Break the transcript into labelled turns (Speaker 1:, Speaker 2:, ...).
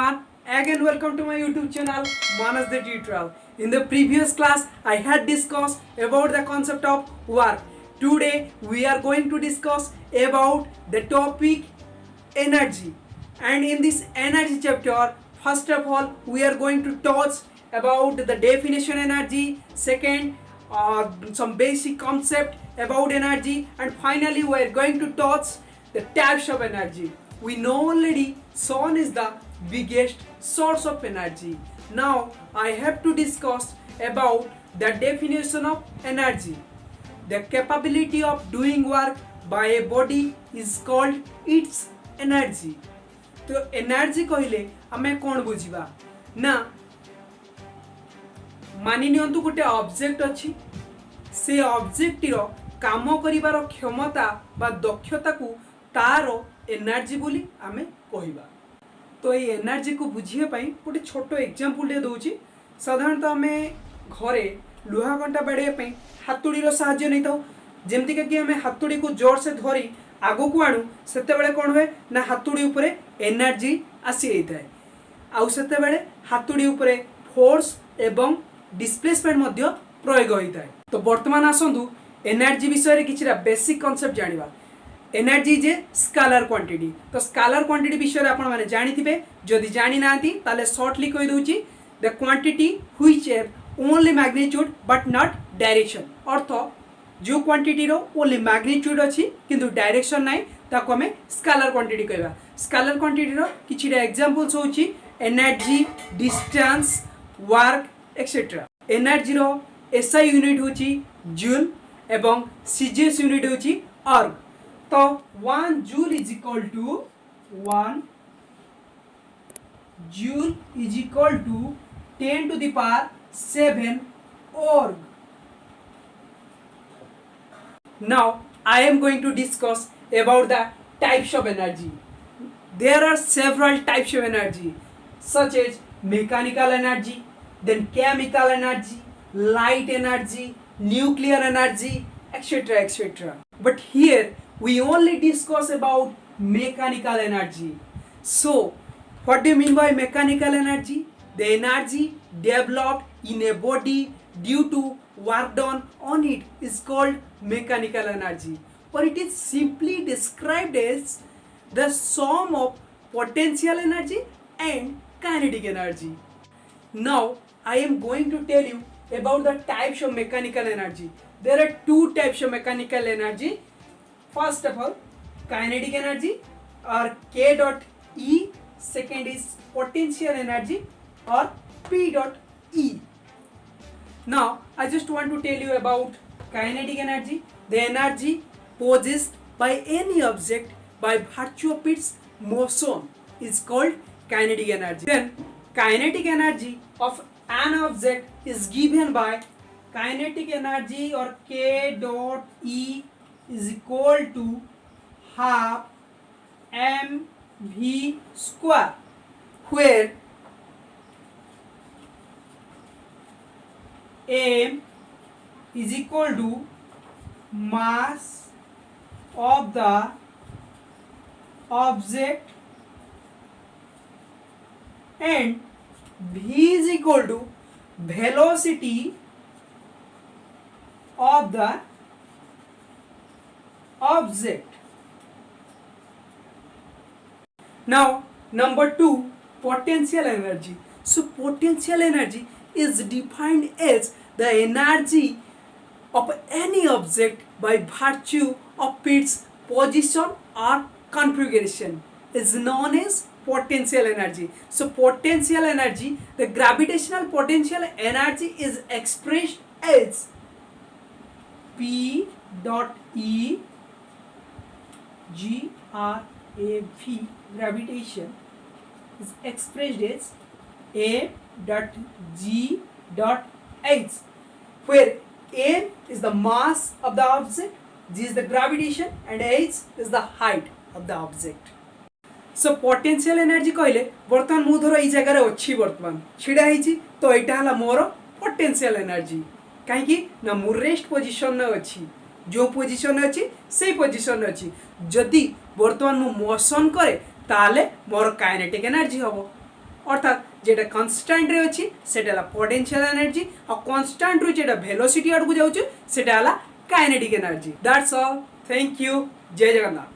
Speaker 1: everyone, again welcome to my YouTube channel Manas the Tutorial. In the previous class, I had discussed about the concept of work. Today, we are going to discuss about the topic energy. And in this energy chapter, first of all, we are going to touch about the definition energy. Second, uh, some basic concept about energy, and finally, we are going to touch the types of energy. We know already sun is the biggest source of energy. Now I have to discuss about the definition of energy. The capability of doing work by a body is called its energy. तो energy कहले आम कौन बुझा ना मानि निंतु गोटे object अच्छी से अब्जेक्टर कम करार क्षमता बा दक्षता को तार एनर्जी बोली आम कहवा तो ये एनर्जी को बुझापी गोटे छोट एक्जामपल टे दूसरी साधारणतः आम घरे लुहा घंटा बाड़ापी हातुड़ीर साहाଯ୍य नहीं तो। था जमीका कि आम हाथुड़ी को ज़ोर से धरी, आग को आणु से कौन हुए? ना हातुड़ी उपर एनर्जी आसी जाए आते हाथुड़ी उपर फोर्स एवं डिस्प्लेसमेंट प्रयोग होता है तो बर्तमान आसतु एनर्जी विषय में किसी बेसिक कनसेप्ट जाना એનર્જી જે સ્કાલર ક્વોન્ટિટી તો સ્કાલર ક્વોન્ટિટી વિષୟରେ ଆପଣମାନେ ଜାଣିଥିବେ ଯଦି ଜାଣିନାହାନ୍ତି ତାହେଲେ ସର୍ଟଲି କହିଦେଉଛି the quantity which have only magnitude but not direction ଅର୍ଥ ଯେଉଁ କ୍ୱାଣ୍ଟିଟିର ଓନ୍ଲି ମ୍ୟାଗ୍ନିଚ୍ୟୁଡ୍ ଅଛି କିନ୍ତୁ ଡାଇରେକ୍ସନ୍ ନାହିଁ ତାକୁ ଆମେ ସ୍କାଲର କ୍ୱାଣ୍ଟିଟି କହିବା ସ୍କାଲର କ୍ୱାଣ୍ଟିଟିର କିଛିଟା ଏକ୍ଜାମ୍ପଲ୍ସ ହେଉଛି ଏନର୍ଜି ଡିଷ୍ଟାନ୍ସ ୱାର୍କ ଏକ୍ସେଟ୍ରା ଏନର୍ଜିର ଏସ୍ଆଇ ୟୁନିଟ୍ ହେଉଛି ଜୁଲ୍ ଏବଂ ସିଜିଏସ୍ ୟୁନିଟ୍ ହେଉଛି erg तो one joule is equal to one joule is equal to ten to the power seven org now i am going to discuss about the types of energy there are several types of energy such as mechanical energy then chemical energy light energy nuclear energy etc etc but here we only discuss about mechanical energy. So what do you mean by mechanical energy? The energy developed in a body due to work done on it is called mechanical energy or it is simply described as the sum of potential energy and kinetic energy. Now i am going to tell you about the types of mechanical energy. There are two types of mechanical energy first of all kinetic energy or k dot e second is potential energy or p dot e now i just want to tell you about kinetic energy the energy possessed by any object by virtue of its motion is called kinetic energy then kinetic energy of an object is given by kinetic energy or k dot e is equal to half mv square where m is equal to mass of the object and v is equal to velocity of the object. Now, number two, potential energy. So, potential energy is defined as the energy of any object by virtue of its position or configuration is known as potential energy. So, potential energy, the gravitational potential energy is expressed as P dot E G R A V gravitation is expressed as A dot G dot H फिर A is the mass of the object G is the gravitation and H is the height of the object so potential energy कहले बर्तमान मुझे ये जगह अच्छी बर्तमान ढड़ा ही तो यहाँ है मोर पोटेंशियल एनर्जी कहीं ना मोर रेस्ट पोजिशन अच्छी। ଯେଉଁ ପୋଜିସନରେ ଅଛି ସେଇ ପୋଜିସନରେ ଅଛି ଯଦି ବର୍ତ୍ତମାନ ମୁଁ ମୋସନ୍ କରେ ତାହେଲେ ମୋର କାଇନେଟିକ୍ ଏନର୍ଜି ହେବ ଅର୍ଥାତ୍ যেটা କନଷ୍ଟାଣ୍ଟରେ ଅଛି ସେଟା ହେଲା ପଟେନ୍ସିଆଲ ଏନର୍ଜି ଆଉ କନଷ୍ଟାଣ୍ଟରୁ ଯେଟା ଭେଲୋସିଟି ଆଡ଼କୁ ଯାଉଛି ସେଟା ହେଲା kinetic energy that's all thank you Jai Jagannath